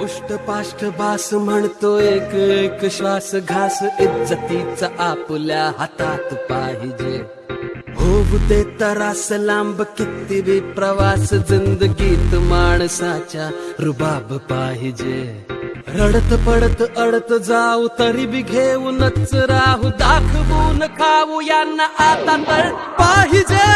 उष्टपाष्ट बास म्हणतो एक एक श्वास घास इज्जतीचा आपल्या हातात पाहिजे. होऊ दे तरास लांब किती बी प्रवास जिंदगीत माणसाच्या रुबाब पाहिजे. रडत पडत अडत जाऊ तरी बी घेऊनच राहू दाखवून खाऊ यांना आता तर पाहिजे.